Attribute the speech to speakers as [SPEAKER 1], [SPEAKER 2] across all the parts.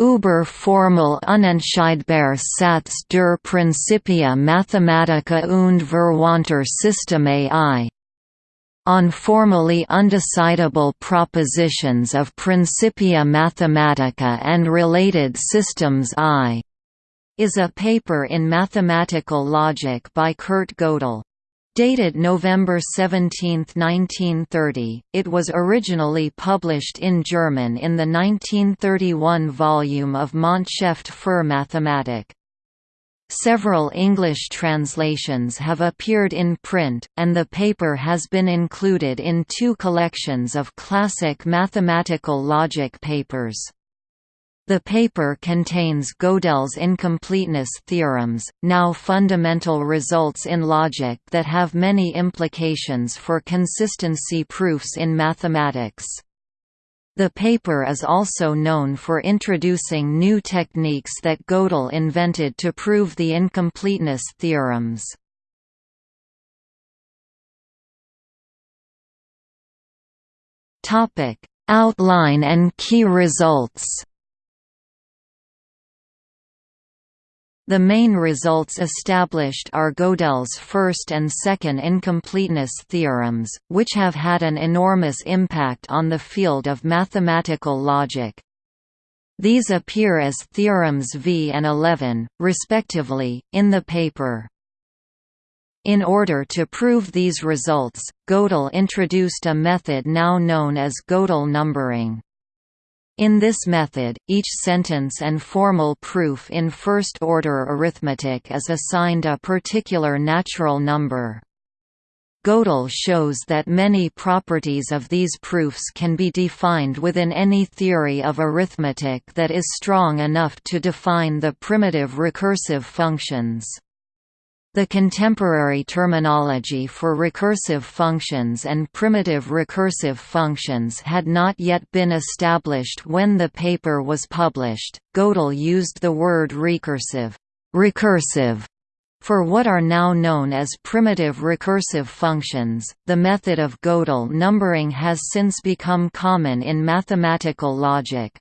[SPEAKER 1] Über formell unentscheidbare Satz der Principia Mathematica und Verwandter Systeme I on formally undecidable propositions of Principia Mathematica and related systems I is a paper in mathematical logic by Kurt Gödel. Dated November 17, 1930, it was originally published in German in the 1931 volume of Montschrift für Mathematik. Several English translations have appeared in print, and the paper has been included in two collections of classic mathematical logic papers. The paper contains Gödel's incompleteness theorems, now fundamental results in logic that have many implications for consistency proofs in mathematics. The paper is also known for introducing new techniques that Gödel invented to prove the incompleteness theorems. Outline and key results The main results established are Gödel's first and second incompleteness theorems, which have had an enormous impact on the field of mathematical logic. These appear as theorems V and 11, respectively, in the paper. In order to prove these results, Gödel introduced a method now known as Gödel numbering. In this method, each sentence and formal proof in first-order arithmetic is assigned a particular natural number. Gödel shows that many properties of these proofs can be defined within any theory of arithmetic that is strong enough to define the primitive recursive functions. The contemporary terminology for recursive functions and primitive recursive functions had not yet been established when the paper was published. Gödel used the word recursive, recursive for what are now known as primitive recursive functions. The method of Gödel numbering has since become common in mathematical logic.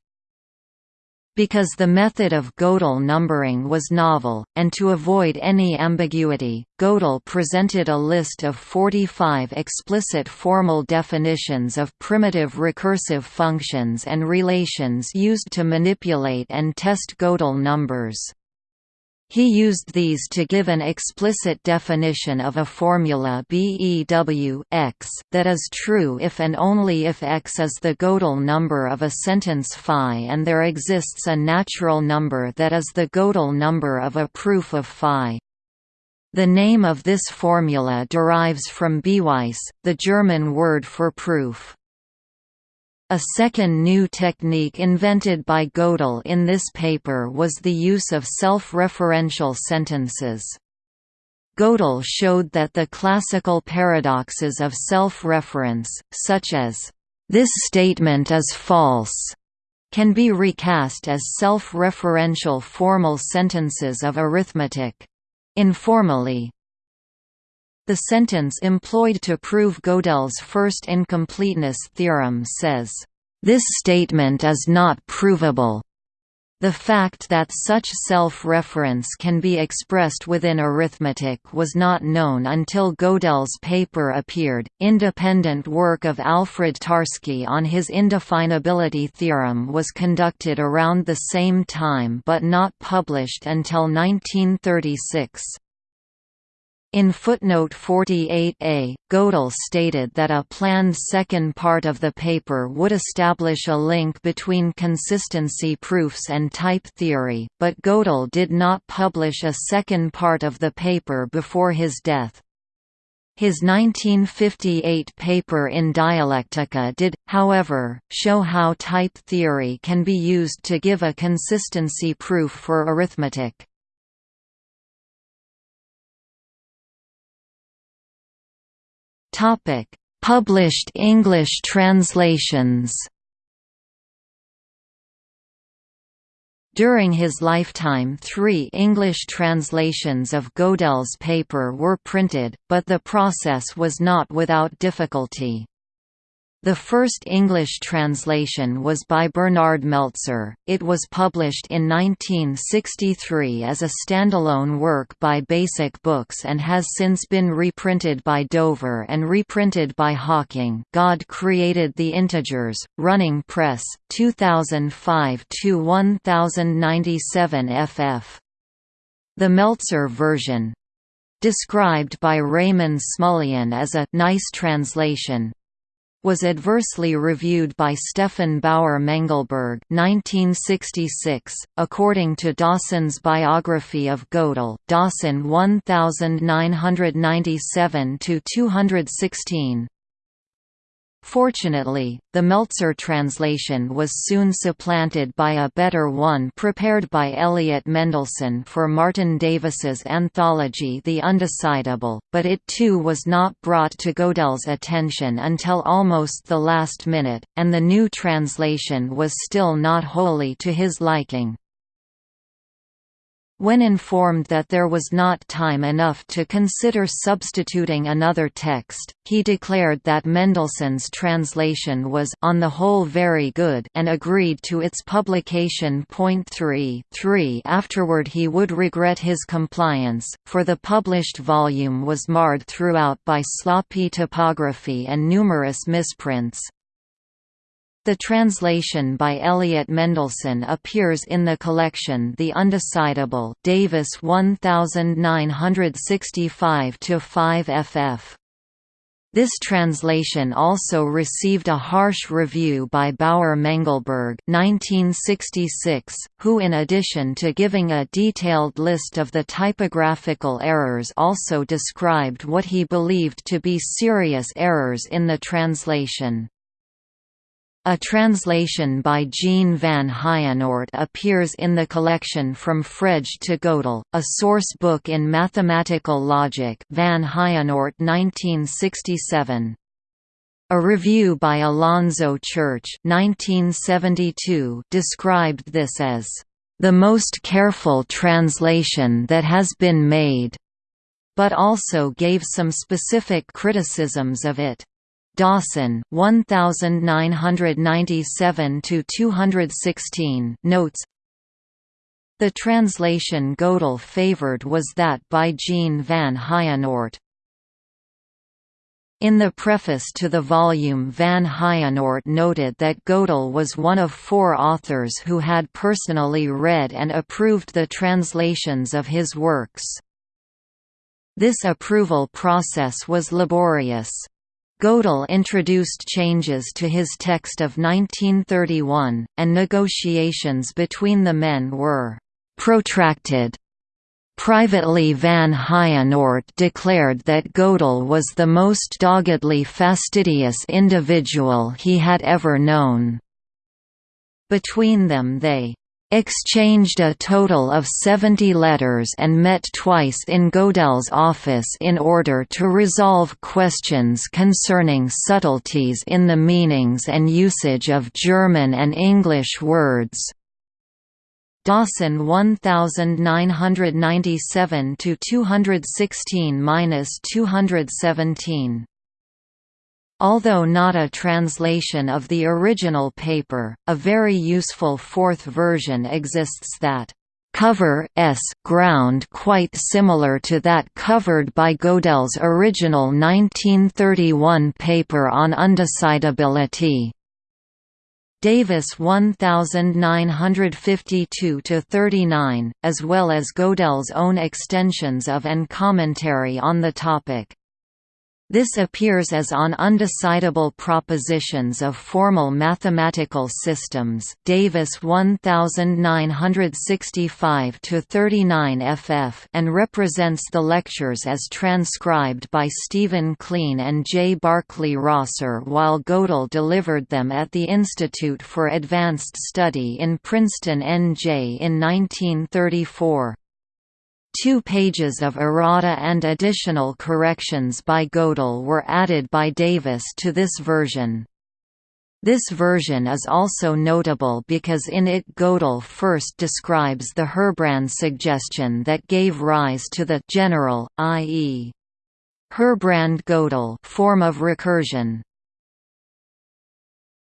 [SPEAKER 1] Because the method of Gödel numbering was novel, and to avoid any ambiguity, Gödel presented a list of 45 explicit formal definitions of primitive recursive functions and relations used to manipulate and test Gödel numbers. He used these to give an explicit definition of a formula BEW x that is true if and only if x is the Gödel number of a sentence phi and there exists a natural number that is the Gödel number of a proof of phi. The name of this formula derives from Beweis, the German word for proof. A second new technique invented by Gödel in this paper was the use of self-referential sentences. Gödel showed that the classical paradoxes of self-reference, such as, "'This statement is false' can be recast as self-referential formal sentences of arithmetic. Informally, the sentence employed to prove Gödel's first incompleteness theorem says, "...this statement is not provable." The fact that such self-reference can be expressed within arithmetic was not known until Gödel's paper appeared. Independent work of Alfred Tarski on his indefinability theorem was conducted around the same time but not published until 1936. In footnote 48a, Gödel stated that a planned second part of the paper would establish a link between consistency proofs and type theory, but Gödel did not publish a second part of the paper before his death. His 1958 paper in Dialectica did, however, show how type theory can be used to give a consistency proof for arithmetic. Topic: Published English translations. During his lifetime three English translations of Gödel's paper were printed, but the process was not without difficulty. The first English translation was by Bernard Meltzer. It was published in 1963 as a standalone work by Basic Books and has since been reprinted by Dover and reprinted by Hawking. God Created the Integers, Running Press, 2005 to 1097 ff. The Meltzer version, described by Raymond Smullyan as a nice translation, was adversely reviewed by Stefan Bauer Mengelberg 1966. .According to Dawson's biography of Gödel Dawson 1997–216, Fortunately, the Meltzer translation was soon supplanted by a better one prepared by Elliott Mendelson for Martin Davis's anthology The Undecidable, but it too was not brought to Gödel's attention until almost the last minute, and the new translation was still not wholly to his liking. When informed that there was not time enough to consider substituting another text, he declared that Mendelson's translation was on the whole very good and agreed to its publication. 3 3 Afterward he would regret his compliance, for the published volume was marred throughout by sloppy typography and numerous misprints. The translation by Elliott Mendelson appears in the collection The Undecidable Davis 1965-5 ff. This translation also received a harsh review by Bauer Mengelberg 1966, who in addition to giving a detailed list of the typographical errors also described what he believed to be serious errors in the translation. A translation by Jean van Heijenoort appears in the collection From Frege to Gödel, a source book in mathematical logic van Heijenoort 1967. A review by Alonzo Church 1972 described this as, "...the most careful translation that has been made", but also gave some specific criticisms of it. Dawson 1997 to 216 notes The translation Gödel favored was that by Jean van Heijenoort. In the preface to the volume Van Heijenoort noted that Gödel was one of four authors who had personally read and approved the translations of his works. This approval process was laborious. Gödel introduced changes to his text of 1931, and negotiations between the men were «protracted». Privately Van Heijenoort declared that Gödel was the most doggedly fastidious individual he had ever known. Between them they exchanged a total of 70 letters and met twice in Gödel's office in order to resolve questions concerning subtleties in the meanings and usage of German and English words. Dawson 1997 to 216-217 Although not a translation of the original paper, a very useful fourth version exists that cover s ground quite similar to that covered by Gödel's original 1931 paper on undecidability. Davis 1952–39, as well as Gödel's own extensions of and commentary on the topic. This appears as on undecidable propositions of formal mathematical systems Davis 1965-39 ff and represents the lectures as transcribed by Stephen Kleene and J. Barkley Rosser while Gödel delivered them at the Institute for Advanced Study in Princeton NJ in 1934. Two pages of errata and additional corrections by Gödel were added by Davis to this version. This version is also notable because in it Gödel first describes the Herbrand suggestion that gave rise to the general, i.e. Herbrand-Gödel form of recursion.